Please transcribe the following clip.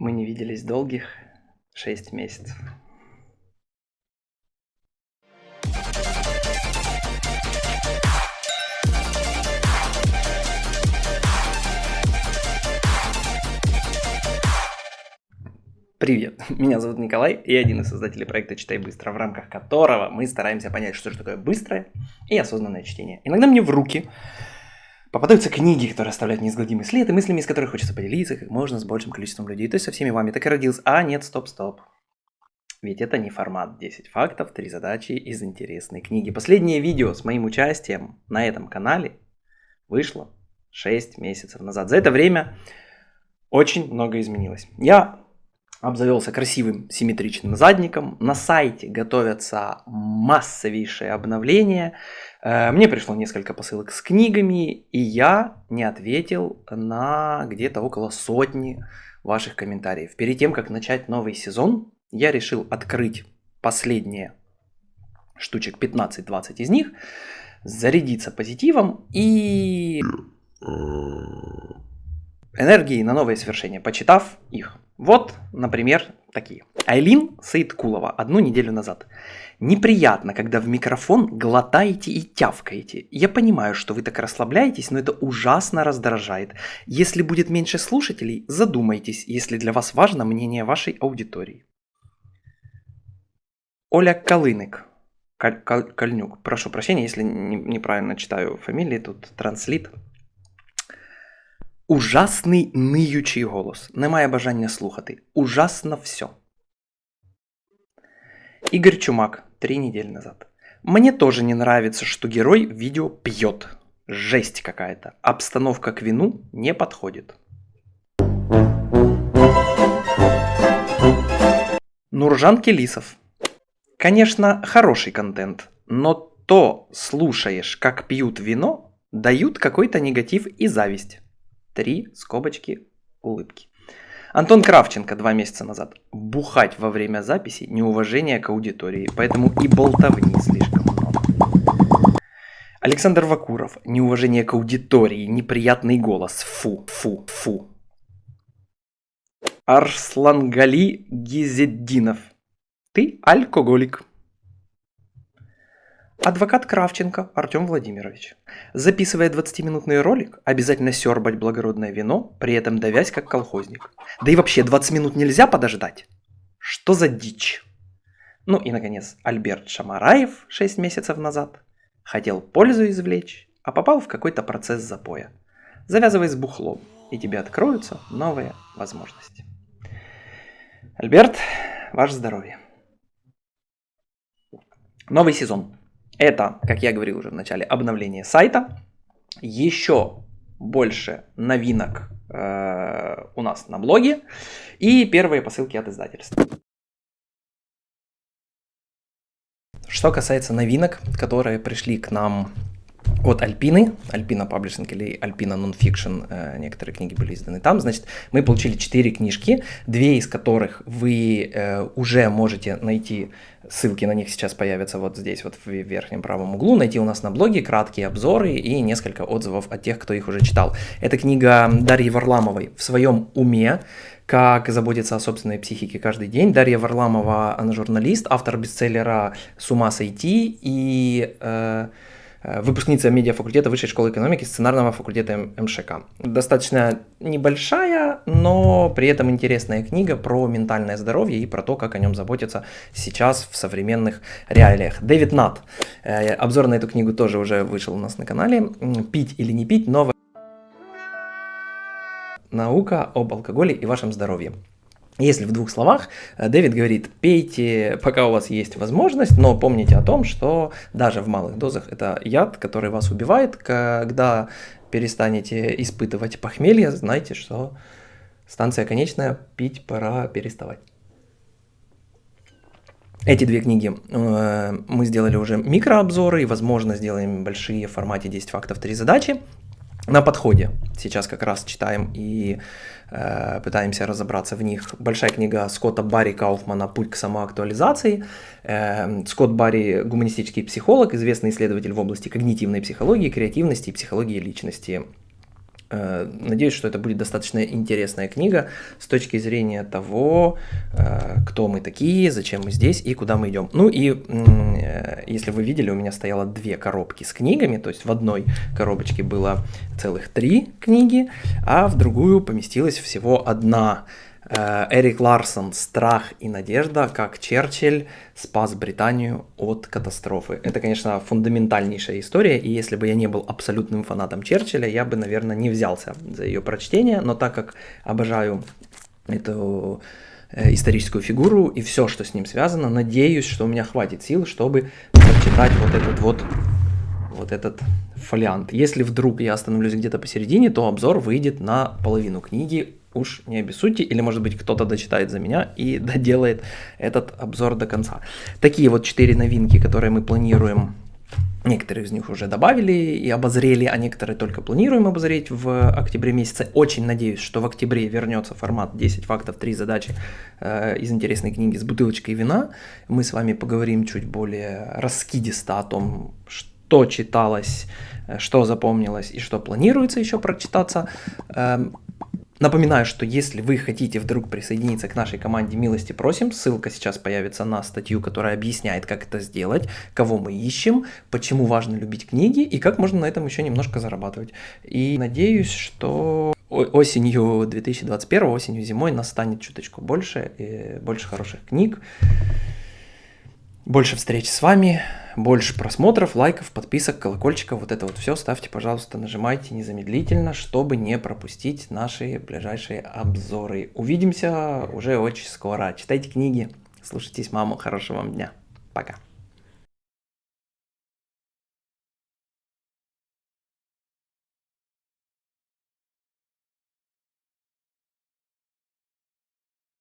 Мы не виделись долгих шесть месяцев. Привет, меня зовут Николай, я один из создателей проекта «Читай быстро», в рамках которого мы стараемся понять, что же такое быстрое и осознанное чтение. Иногда мне в руки попадаются книги, которые оставляют неизгладимый след, и мыслями, из которых хочется поделиться как можно с большим количеством людей. То есть со всеми вами так и родился. А, нет, стоп, стоп. Ведь это не формат 10 фактов, 3 задачи из интересной книги. Последнее видео с моим участием на этом канале вышло 6 месяцев назад. За это время очень много изменилось. Я обзавелся красивым симметричным задником. На сайте готовятся массовейшие обновления. Э, мне пришло несколько посылок с книгами, и я не ответил на где-то около сотни ваших комментариев. Перед тем, как начать новый сезон, я решил открыть последние штучек 15-20 из них, зарядиться позитивом и энергией на новые свершения, почитав их. Вот, например, такие. Айлин Саидкулова одну неделю назад. Неприятно, когда в микрофон глотаете и тявкаете. Я понимаю, что вы так расслабляетесь, но это ужасно раздражает. Если будет меньше слушателей, задумайтесь, если для вас важно мнение вашей аудитории. Оля Калынык. Каль, Каль, Кальнюк. Прошу прощения, если не, неправильно читаю фамилии, тут транслит. Ужасний ниючий голос. Немає бажання слухати. Ужасно все. Игорь Чумак. Три недели назад. Мне тоже не нравится, что герой видео пьет. Жесть какая-то. Обстановка к вину не подходит. Нуржан Келисов. Конечно, хороший контент, но то слушаешь, как пьют вино, дают какой-то негатив и зависть. Три скобочки улыбки. Антон Кравченко два месяца назад. Бухать во время записи – неуважение к аудитории, поэтому и болтовни слишком много. Александр Вакуров. Неуважение к аудитории, неприятный голос. Фу, фу, фу. Арслангали Гизеддинов. Ты алкоголик. Адвокат Кравченко Артем Владимирович. Записывая 20-минутный ролик, обязательно сербать благородное вино, при этом давясь как колхозник. Да и вообще 20 минут нельзя подождать. Что за дичь? Ну и, наконец, Альберт Шамараев 6 месяцев назад хотел пользу извлечь, а попал в какой-то процесс запоя. Завязывай с бухлом, и тебе откроются новые возможности. Альберт, ваше здоровье. Новый сезон. Это, как я говорил уже в начале, обновление сайта. Еще больше новинок э, у нас на блоге. И первые посылки от издательства. Что касается новинок, которые пришли к нам от Альпины, Альпина Паблишинг или Альпина Нонфикшн, э, некоторые книги были изданы там, значит, мы получили 4 книжки, две из которых вы э, уже можете найти, ссылки на них сейчас появятся вот здесь, вот в верхнем правом углу, найти у нас на блоге краткие обзоры и несколько отзывов от тех, кто их уже читал. Это книга Дарьи Варламовой «В своем уме», как заботиться о собственной психике каждый день. Дарья Варламова, она журналист, автор бестселлера «С ума сойти» и... Э, выпускница медиафакультета Высшей школы экономики сценарного факультета МШК. Достаточно небольшая, но при этом интересная книга про ментальное здоровье и про то, как о нем заботиться сейчас в современных реалиях. Дэвид Нат. Э, обзор на эту книгу тоже уже вышел у нас на канале. «Пить или не пить. Новая наука об алкоголе и вашем здоровье». Если в двух словах, э, Дэвид говорит, пейте, пока у вас есть возможность, но помните о том, что даже в малых дозах это яд, который вас убивает. Когда перестанете испытывать похмелье, знайте, что станция конечная, пить пора переставать. Эти две книги э, мы сделали уже микрообзоры и, возможно, сделаем большие в формате 10 фактов, 3 задачи на подходе. Сейчас как раз читаем и э, пытаемся разобраться в них. Большая книга Скотта Барри Кауфмана «Путь к самоактуализации». Э, Скотт Барри – гуманистический психолог, известный исследователь в области когнитивной психологии, креативности и психологии личности. Э, надеюсь, что это будет достаточно интересная книга с точки зрения того, э, кто мы такие, зачем мы здесь и куда мы идем. Ну и э, если вы видели, у меня стояло две коробки с книгами, то есть в одной коробочке было целых три книги, а в другую поместилась всего одна Э, Эрик Ларсон «Страх и надежда. Как Черчилль спас Британию от катастрофы». Это, конечно, фундаментальнейшая история, и если бы я не был абсолютным фанатом Черчилля, я бы, наверное, не взялся за ее прочтение, но так как обожаю эту э, историческую фигуру и все, что с ним связано, надеюсь, что у меня хватит сил, чтобы прочитать вот этот вот вот этот фолиант. Если вдруг я остановлюсь где-то посередине, то обзор выйдет на половину книги уж не обессудьте, или может быть кто-то дочитает за меня и доделает этот обзор до конца. Такие вот четыре новинки, которые мы планируем Некоторые из них уже добавили и обозрели, а некоторые только планируем обозреть в октябре месяце. Очень надеюсь, что в октябре вернется формат 10 фактов, 3 задачи э, из интересной книги с бутылочкой вина. Мы с вами поговорим чуть более раскидисто о том, что читалось, э, что запомнилось и что планируется еще прочитаться. Эм, Напоминаю, что если вы хотите вдруг присоединиться к нашей команде «Милости просим», ссылка сейчас появится на статью, которая объясняет, как это сделать, кого мы ищем, почему важно любить книги и как можно на этом еще немножко зарабатывать. И надеюсь, что осенью 2021, осенью зимой нас станет чуточку больше, и больше хороших книг, больше встреч с вами, больше просмотров, лайков, подписок, колокольчиков, вот это вот все ставьте, пожалуйста, нажимайте незамедлительно, чтобы не пропустить наши ближайшие обзоры. Увидимся уже очень скоро. Читайте книги, слушайтесь маму, хорошего вам дня. Пока.